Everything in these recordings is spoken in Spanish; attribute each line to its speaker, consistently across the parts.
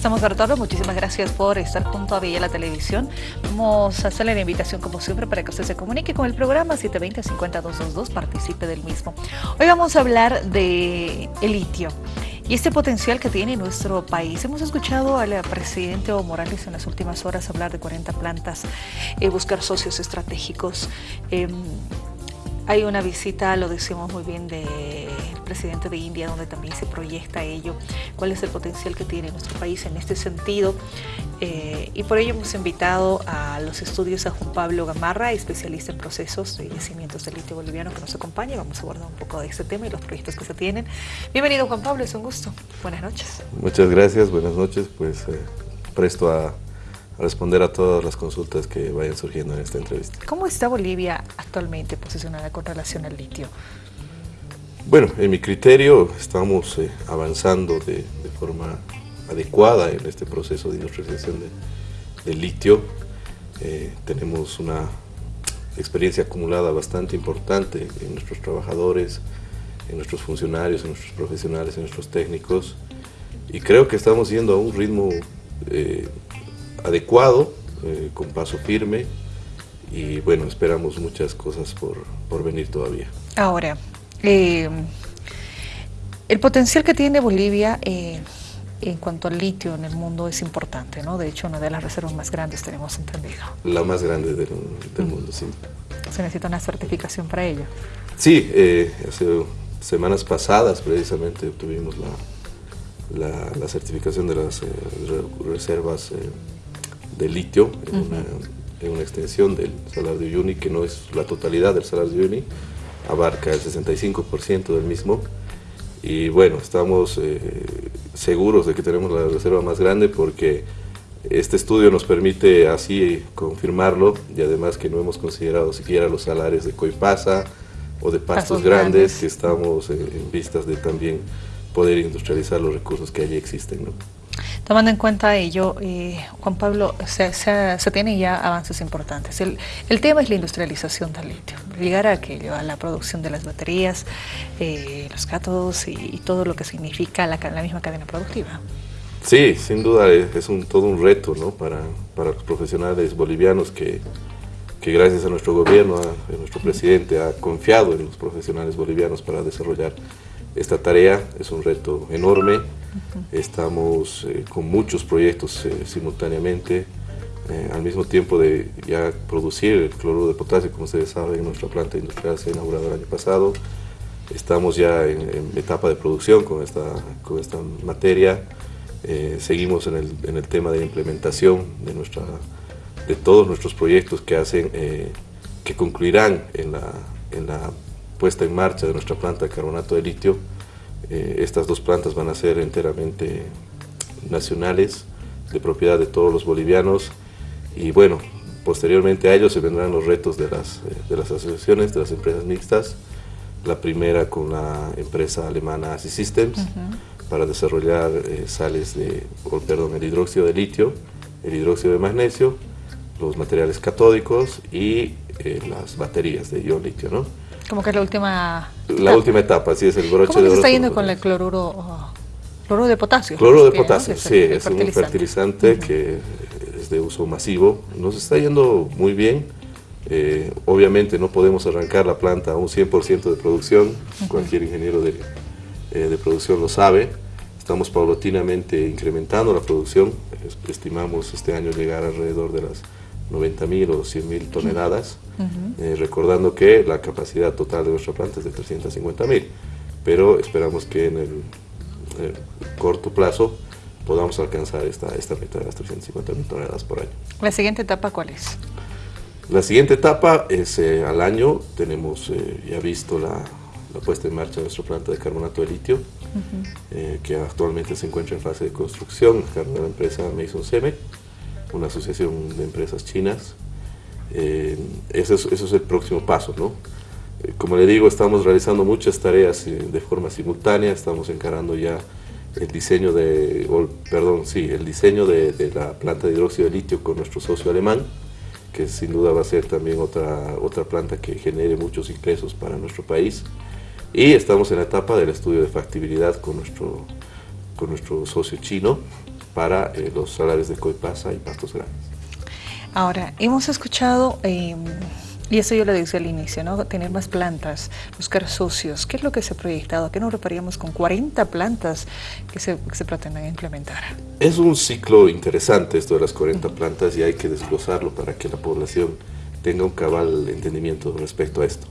Speaker 1: Estamos Bertolo, muchísimas gracias por estar junto a Villa la Televisión. Vamos a hacerle la invitación como siempre para que usted se comunique con el programa 720-50222, participe del mismo. Hoy vamos a hablar de el litio y este potencial que tiene nuestro país. Hemos escuchado al presidente Evo Morales en las últimas horas hablar de 40 plantas, eh, buscar socios estratégicos. Em, hay una visita, lo decimos muy bien, del presidente de India, donde también se proyecta ello, cuál es el potencial que tiene nuestro país en este sentido. Eh, y por ello hemos invitado a los estudios a Juan Pablo Gamarra, especialista en procesos de yacimientos de litio boliviano, que nos acompaña. Vamos a abordar un poco de este tema y los proyectos que se tienen. Bienvenido Juan Pablo, es un gusto. Buenas noches.
Speaker 2: Muchas gracias, buenas noches. Pues eh, presto a responder a todas las consultas que vayan surgiendo en esta entrevista.
Speaker 1: ¿Cómo está Bolivia actualmente posicionada con relación al litio?
Speaker 2: Bueno, en mi criterio estamos eh, avanzando de, forma adecuada en este proceso de industrialización del litio. Eh, tenemos una experiencia acumulada bastante importante en nuestros trabajadores, en nuestros funcionarios, en nuestros profesionales, en nuestros técnicos y creo que estamos yendo a un ritmo eh, adecuado, eh, con paso firme y bueno, esperamos muchas cosas por, venir todavía.
Speaker 1: Ahora, eh, el potencial que tiene Bolivia eh, en cuanto al litio en el mundo es importante, ¿no? De hecho, una de las reservas más grandes tenemos entendido.
Speaker 2: La más grande del, mundo, sí.
Speaker 1: ¿Se necesita una certificación para ello?
Speaker 2: Sí, hace semanas pasadas precisamente obtuvimos la, la, certificación de las reservas de litio en, una, extensión del Salar de Uyuni, que no es la totalidad del Salar de Uyuni, abarca el 65% del mismo. Y bueno, estamos eh, seguros de que tenemos la reserva más grande porque este estudio nos permite así confirmarlo y además que no hemos considerado siquiera los salares de Coipasa o de pastos, grandes, que estamos en vistas de también poder industrializar los recursos que allí existen. ¿no?
Speaker 1: Tomando en cuenta ello, eh, Juan Pablo, se, se, tienen ya avances importantes. El, el, tema es la industrialización del litio, llegar a aquello, a la producción de las baterías, eh, los cátodos y, todo lo que significa la, la, misma cadena productiva.
Speaker 2: Sí, sin duda es, un, todo un reto ¿no? para, para los profesionales bolivianos que, que gracias a nuestro gobierno, a, nuestro presidente, ha confiado en los profesionales bolivianos para desarrollar esta tarea. Es un reto enorme Estamos eh, con muchos proyectos eh, simultáneamente, eh, al mismo tiempo de ya producir el cloruro de potasio, como ustedes saben, nuestra planta industrial se ha inaugurado el año pasado. Estamos ya en, etapa de producción con esta, con esta materia. seguimos en el, en el, tema de implementación de, nuestra, de todos nuestros proyectos que, hacen, que concluirán en la, en la puesta en marcha de nuestra planta de carbonato de litio eh, estas dos plantas van a ser enteramente nacionales, de propiedad de todos los bolivianos. Y bueno, posteriormente a ellos se vendrán los retos de las, eh, de las asociaciones, de las empresas mixtas, la primera con la empresa alemana ASI Systems para desarrollar eh, sales de, perdón, el hidróxido de litio, el hidróxido de magnesio, los materiales catódicos y las baterías de ion litio, ¿no?
Speaker 1: Como que es la última...
Speaker 2: La última etapa, sí, es el broche
Speaker 1: ¿Cómo
Speaker 2: de
Speaker 1: se está yendo con el cloruro, cloruro de potasio?
Speaker 2: Cloruro de potasio, sí, es un fertilizante que es de uso masivo. Nos está yendo muy bien. Eh, obviamente no podemos arrancar la planta a un 100% de producción, cualquier ingeniero de, eh, de, producción lo sabe. Estamos paulatinamente incrementando la producción, estimamos este año llegar alrededor de las 90 mil o 100 eh, recordando que la capacidad total de nuestra planta es de 350 mil, pero esperamos que en el, corto plazo podamos alcanzar esta, esta meta de las 350 mil toneladas por año.
Speaker 1: ¿La siguiente etapa cuál es?
Speaker 2: La siguiente etapa es eh, al año, tenemos eh, ya visto la, la, puesta en marcha de nuestra planta de carbonato de litio, que actualmente se encuentra en fase de construcción a cargo de la empresa Mason Cement una asociación de empresas chinas. Eh, eso, es, el próximo paso, ¿no? Eh, como le digo, estamos realizando muchas tareas eh, de forma simultánea, estamos encarando ya el diseño de, perdón, sí, el diseño de, la planta de hidróxido de litio con nuestro socio alemán, que sin duda va a ser también otra, otra planta que genere muchos ingresos para nuestro país. Y estamos en la etapa del estudio de factibilidad con nuestro, con nuestro socio chino, para los salares de Coipasa y Pastos Grandes.
Speaker 1: Ahora, hemos escuchado em, y eso yo lo decía al inicio, ¿no? Tener más plantas, buscar socios. ¿Qué es lo que se ha proyectado? ¿A qué nos repararíamos con 40 plantas que se, que se pretenden implementar?
Speaker 2: Es un ciclo interesante esto de las 40 plantas y hay que desglosarlo para que la población tenga un cabal entendimiento respecto a esto.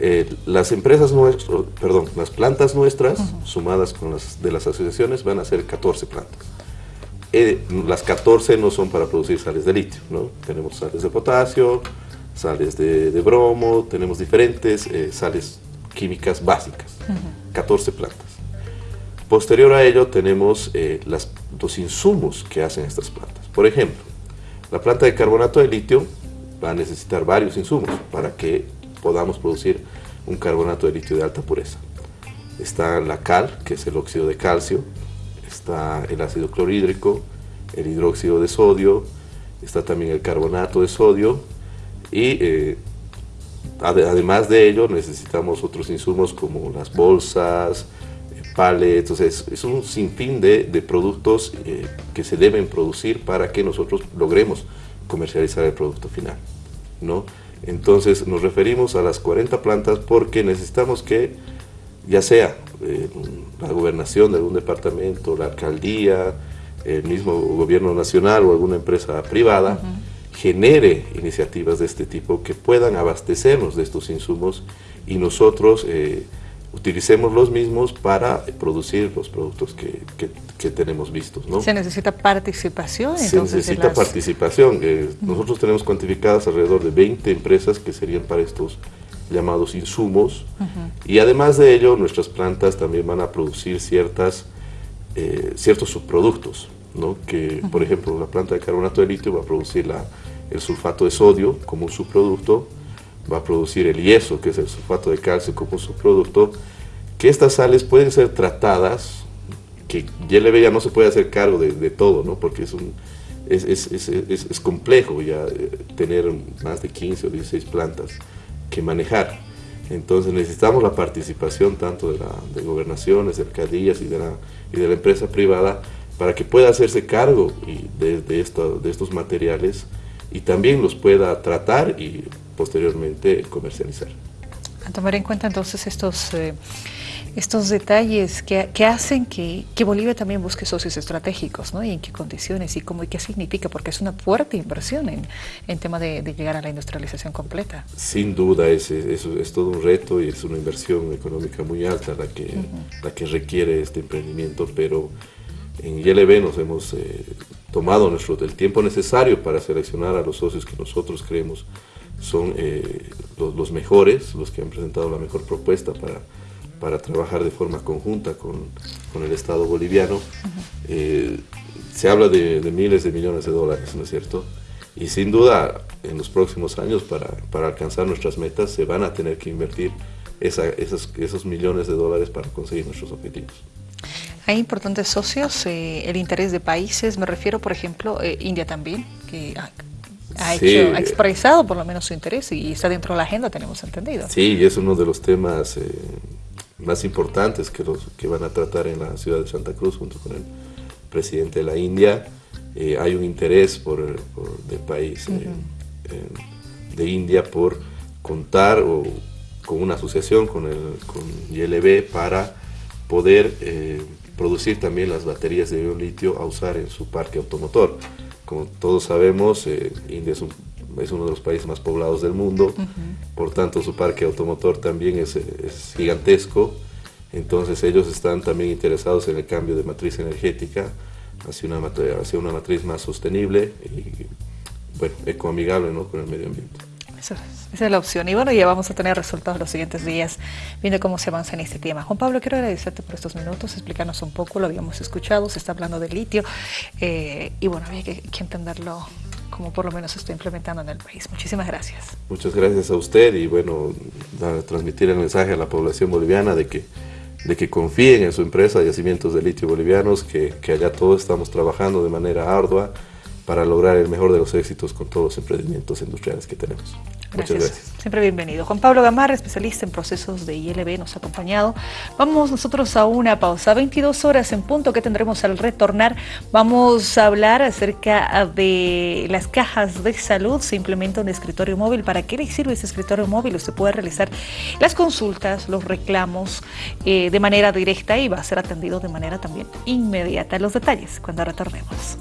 Speaker 2: Eh, las empresas nuestras, perdón, las plantas nuestras, sumadas con las de las asociaciones, van a ser 14 plantas. Eh, las 14 no son para producir sales de litio, ¿no? Tenemos sales de potasio, sales de, bromo, tenemos diferentes eh, sales químicas básicas, 14 plantas. Posterior a ello tenemos eh, las, los insumos que hacen estas plantas. Por ejemplo, la planta de carbonato de litio va a necesitar varios insumos para que podamos producir un carbonato de litio de alta pureza. Está la cal, que es el óxido de calcio, está el ácido clorhídrico, el hidróxido de sodio, está también el carbonato de sodio y eh, además de ello necesitamos otros insumos como las bolsas, eh, palets, entonces es un sinfín de, de productos eh, que se deben producir para que nosotros logremos comercializar el producto final. ¿no? Entonces nos referimos a las 40 plantas porque necesitamos que ya sea la gobernación de algún departamento, la alcaldía, el mismo gobierno nacional o alguna empresa privada, genere iniciativas de este tipo que puedan abastecernos de estos insumos y nosotros eh, utilicemos los mismos para producir los productos que, que, tenemos vistos. ¿no?
Speaker 1: ¿Se necesita participación?
Speaker 2: Se necesita participación. Eh, nosotros tenemos cuantificadas alrededor de 20 empresas que serían para estos llamados insumos y además de ello nuestras plantas también van a producir ciertas, eh, ciertos subproductos ¿no? que por ejemplo la planta de carbonato de litio va a producir la, el sulfato de sodio como un subproducto, va a producir el yeso, que es el sulfato de calcio como un subproducto, que estas sales pueden ser tratadas, que YLB ya no se puede hacer cargo de, todo, ¿no? porque es, un, es, es, es, complejo ya eh, tener más de 15 o 16 plantas que manejar. Entonces necesitamos la participación tanto de, la, de gobernaciones, de alcaldías y de, la, y de la empresa privada para que pueda hacerse cargo y de, esto, de estos materiales y también los pueda tratar y posteriormente comercializar.
Speaker 1: A tomar en cuenta entonces estos, eh, estos detalles que, que hacen que, que, Bolivia también busque socios estratégicos, ¿no? Y en qué condiciones y cómo y qué significa, porque es una fuerte inversión en, en tema de, de, llegar a la industrialización completa.
Speaker 2: Sin duda, es, es, es, todo un reto y es una inversión económica muy alta la que, la que requiere este emprendimiento, pero en YLB nos hemos eh, tomado nuestro, el tiempo necesario para seleccionar a los socios que nosotros creemos son eh, los, mejores, los que han presentado la mejor propuesta para, para trabajar de forma conjunta con, con el Estado boliviano. Eh, se habla de, miles de millones de dólares, ¿no es cierto? Y sin duda, en los próximos años, para, para alcanzar nuestras metas, se van a tener que invertir esos, esos millones de dólares para conseguir nuestros objetivos.
Speaker 1: Hay importantes socios, eh, el interés de países, me refiero por ejemplo, eh, India también, que ha, ha, expresado por lo menos su interés y está dentro de la agenda, tenemos entendido.
Speaker 2: Sí, y es uno de los temas eh, más importantes que, los, que van a tratar en la ciudad de Santa Cruz junto con el presidente de la India. hay un interés por, por del país de India por contar o, con una asociación con, el, con ILB para poder producir también las baterías de ion litio a usar en su parque automotor. Como todos sabemos, eh, India es, uno de los países más poblados del mundo, por tanto su parque automotor también es, gigantesco, entonces ellos están también interesados en el cambio de matriz energética hacia una, hacia una matriz más sostenible y bueno, ecoamigable ¿no? con el medio ambiente.
Speaker 1: esa es la opción. Y bueno, ya vamos a tener resultados los siguientes días viendo cómo se avanza en este tema. Juan Pablo, quiero agradecerte por estos minutos, explicarnos un poco, lo habíamos escuchado, se está hablando de litio eh, y bueno, había que, que entenderlo como por lo menos se está implementando en el país. Muchísimas gracias.
Speaker 2: Muchas gracias a usted y bueno, transmitir el mensaje a la población boliviana de que de que confíen en su empresa Yacimientos de Litio Bolivianos, que, que allá todos estamos trabajando de manera ardua para lograr el mejor de los éxitos con todos los emprendimientos industriales que tenemos. Muchas gracias.
Speaker 1: Siempre bienvenido. Juan Pablo Gamarra, especialista en procesos de ILB, nos ha acompañado. Vamos nosotros a una pausa. 22 horas en punto que tendremos al retornar. Vamos a hablar acerca de las cajas de salud. Se implementa un escritorio móvil. ¿Para qué le sirve ese escritorio móvil? Usted puede realizar las consultas, los reclamos eh, de manera directa y va a ser atendido de manera también inmediata. Los detalles cuando retornemos.